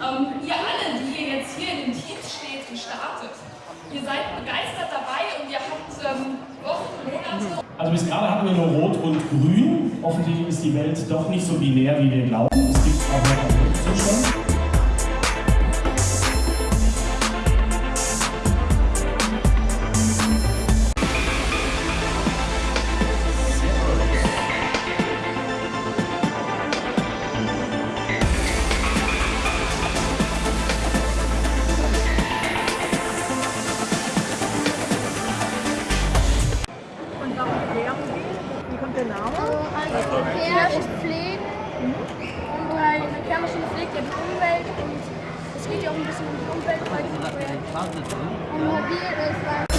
ähm, ihr alle, die ihr jetzt hier in den Teams steht und startet, ihr seid begeistert dabei und ihr habt ähm, Wochen, Monate. Also bis gerade hatten wir nur Rot und Grün. Offensichtlich ist die Welt doch nicht so binär, wie wir glauben. Es gibt auch Der Name? Also Verkehr und Pflegen und halt Verkehrsmaschine pflegt ja die Umwelt. Und es geht ja auch ein bisschen um die Umwelt bei diesem Projekt. Und mobil ist halt